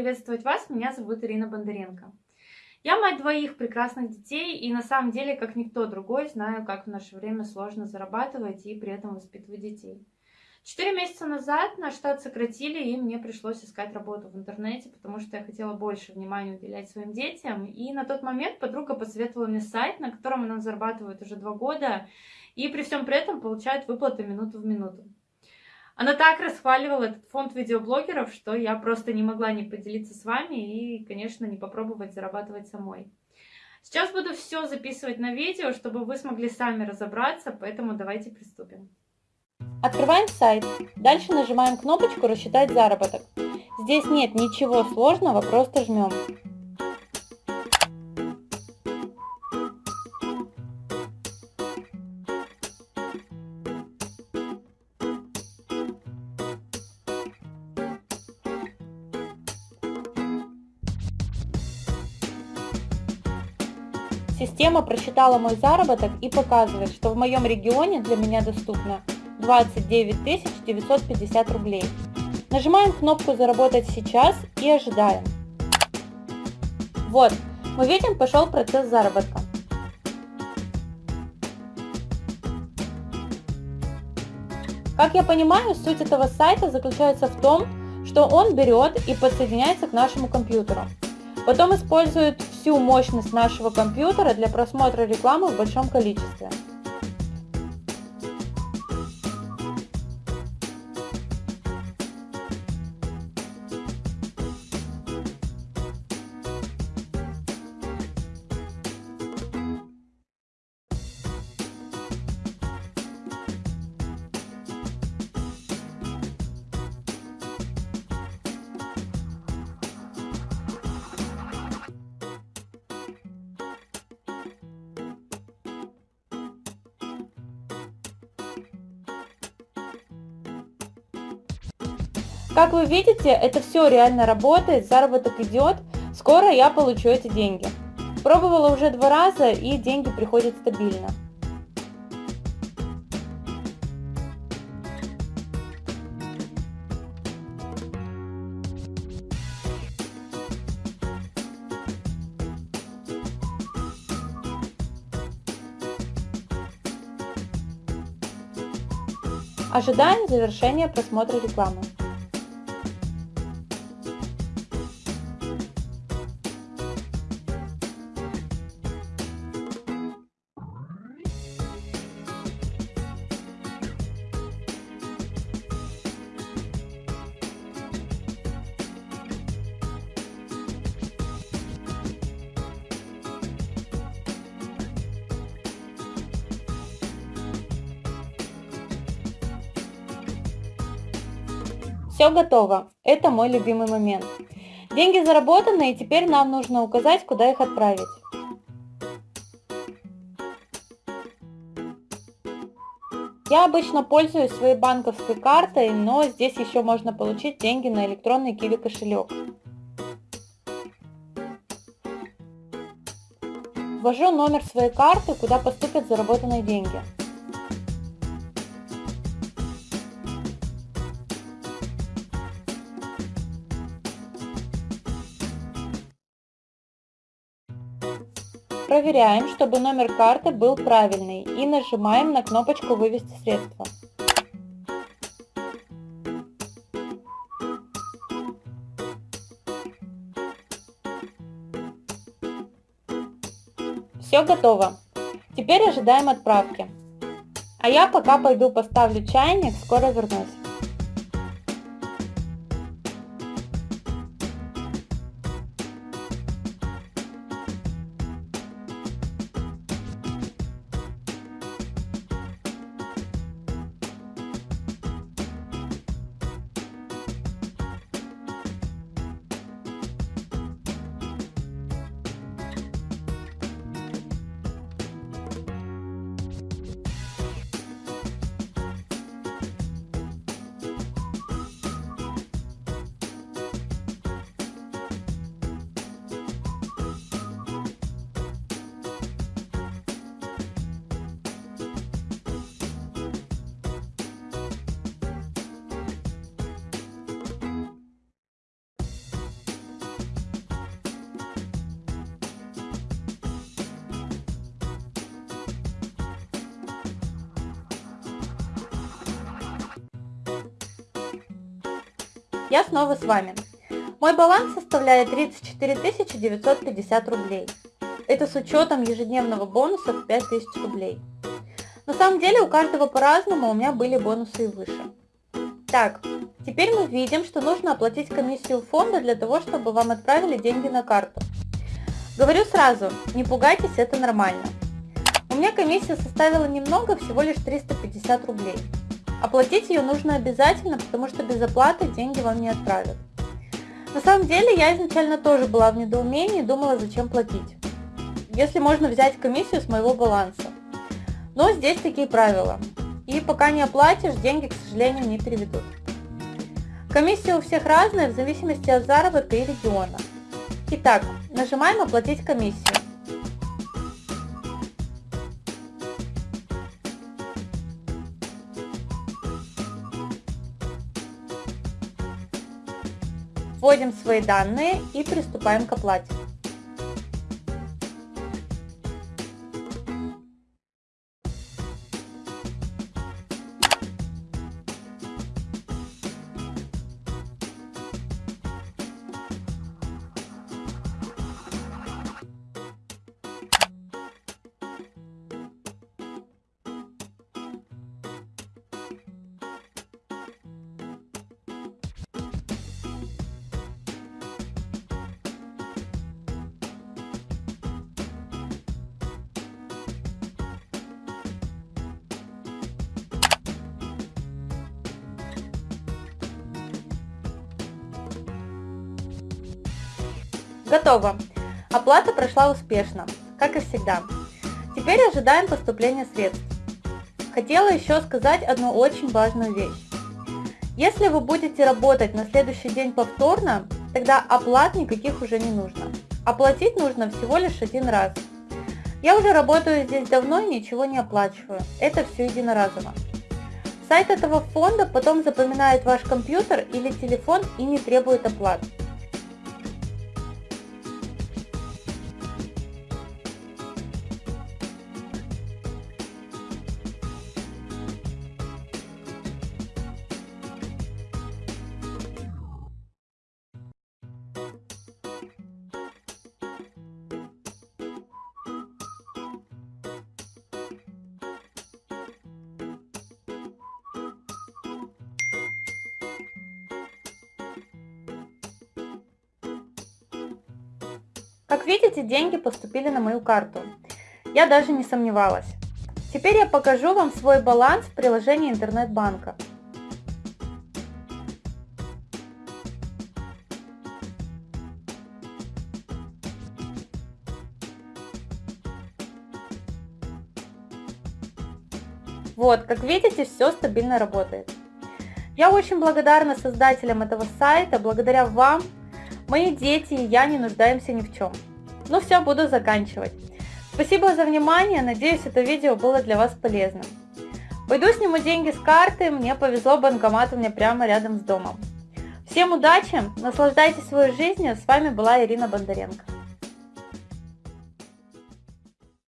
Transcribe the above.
приветствовать вас. Меня зовут Ирина Бондаренко. Я мать двоих прекрасных детей и на самом деле, как никто другой, знаю, как в наше время сложно зарабатывать и при этом воспитывать детей. Четыре месяца назад наш штат сократили, и мне пришлось искать работу в интернете, потому что я хотела больше внимания уделять своим детям. И на тот момент подруга посоветовала мне сайт, на котором она зарабатывает уже два года, и при всем при этом получает выплаты минуту в минуту. Она так расхваливала этот фонд видеоблогеров, что я просто не могла не поделиться с вами и, конечно, не попробовать зарабатывать самой. Сейчас буду все записывать на видео, чтобы вы смогли сами разобраться, поэтому давайте приступим. Открываем сайт. Дальше нажимаем кнопочку «Рассчитать заработок». Здесь нет ничего сложного, просто жмем. Система просчитала мой заработок и показывает, что в моем регионе для меня доступно 29 950 рублей. Нажимаем кнопку «Заработать сейчас» и ожидаем. Вот, мы видим, пошел процесс заработка. Как я понимаю, суть этого сайта заключается в том, что он берет и подсоединяется к нашему компьютеру. Потом использует всю мощность нашего компьютера для просмотра рекламы в большом количестве. Как вы видите, это все реально работает, заработок идет, скоро я получу эти деньги. Пробовала уже два раза и деньги приходят стабильно. Ожидаем завершения просмотра рекламы. Все готово. Это мой любимый момент. Деньги заработаны, и теперь нам нужно указать, куда их отправить. Я обычно пользуюсь своей банковской картой, но здесь еще можно получить деньги на электронный киви кошелек. Ввожу номер своей карты, куда поступят заработанные деньги. Проверяем, чтобы номер карты был правильный и нажимаем на кнопочку «Вывести средства». Все готово. Теперь ожидаем отправки. А я пока пойду поставлю чайник, скоро вернусь. Я снова с вами. Мой баланс составляет 34 950 рублей. Это с учетом ежедневного бонуса в 5000 рублей. На самом деле у каждого по-разному, у меня были бонусы и выше. Так, теперь мы видим, что нужно оплатить комиссию фонда для того, чтобы вам отправили деньги на карту. Говорю сразу, не пугайтесь, это нормально. У меня комиссия составила немного, всего лишь 350 рублей. Оплатить ее нужно обязательно, потому что без оплаты деньги вам не отправят. На самом деле я изначально тоже была в недоумении и думала, зачем платить. Если можно взять комиссию с моего баланса. Но здесь такие правила. И пока не оплатишь, деньги, к сожалению, не переведут. Комиссия у всех разная в зависимости от заработка и региона. Итак, нажимаем «Оплатить комиссию». Вводим свои данные и приступаем к оплате. Готово. Оплата прошла успешно, как и всегда. Теперь ожидаем поступления средств. Хотела еще сказать одну очень важную вещь. Если вы будете работать на следующий день повторно, тогда оплат никаких уже не нужно. Оплатить нужно всего лишь один раз. Я уже работаю здесь давно и ничего не оплачиваю. Это все единоразово. Сайт этого фонда потом запоминает ваш компьютер или телефон и не требует оплат. Как видите, деньги поступили на мою карту. Я даже не сомневалась. Теперь я покажу вам свой баланс в приложении интернет-банка. Вот, как видите, все стабильно работает. Я очень благодарна создателям этого сайта, благодаря вам Мои дети и я не нуждаемся ни в чем. Ну все, буду заканчивать. Спасибо за внимание, надеюсь это видео было для вас полезным. Пойду сниму деньги с карты, мне повезло, банкомат у меня прямо рядом с домом. Всем удачи, наслаждайтесь своей жизнью, с вами была Ирина Бондаренко.